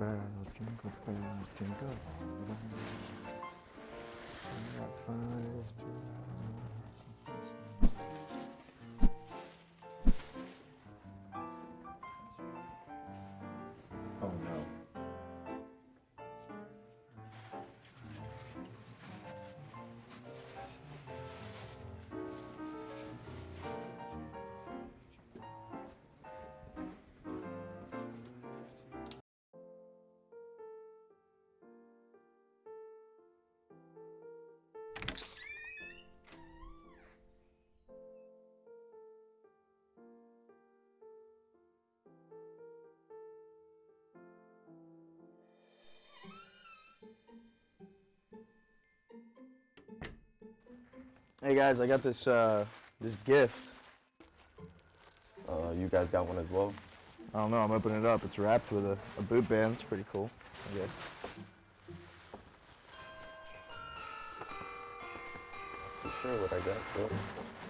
bells, jingle bells, jingle all the way. What fun it is to Hey guys, I got this uh, this gift. Uh, you guys got one as well? I don't know. I'm opening it up. It's wrapped with a, a boot band. It's pretty cool. I guess. I'm sure what I got. So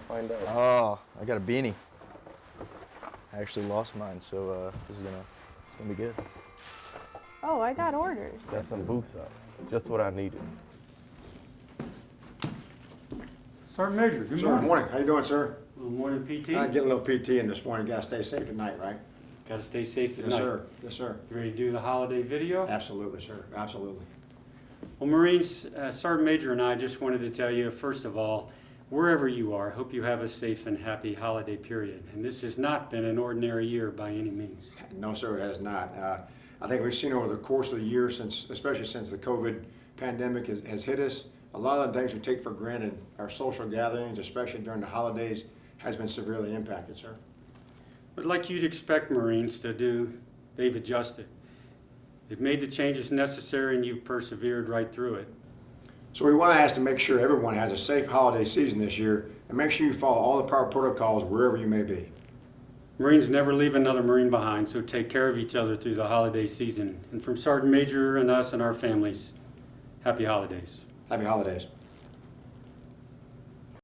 find out. Oh, I got a beanie. I actually lost mine, so uh, this is gonna it's gonna be good. Oh, I got orders. got some boot socks. Just what I needed. Sergeant Major, good Sir, morning. morning. How you doing, sir? Good morning, PT. Uh, getting a little PT in this morning. Gotta stay safe at night, right? Gotta stay safe at Yes, night. sir. Yes, sir. You ready to do the holiday video? Absolutely, sir. Absolutely. Well, Marines, uh, Sergeant Major and I just wanted to tell you, first of all, wherever you are, I hope you have a safe and happy holiday period. And this has not been an ordinary year by any means. No, sir, it has not. Uh, I think we've seen over the course of the year, since, especially since the COVID pandemic has, has hit us, a lot of the things we take for granted, our social gatherings, especially during the holidays, has been severely impacted, sir. But like you'd expect Marines to do, they've adjusted. They've made the changes necessary and you've persevered right through it. So we want to ask to make sure everyone has a safe holiday season this year, and make sure you follow all the proper protocols wherever you may be. Marines never leave another Marine behind, so take care of each other through the holiday season. And from Sergeant Major and us and our families, happy holidays. Happy holidays.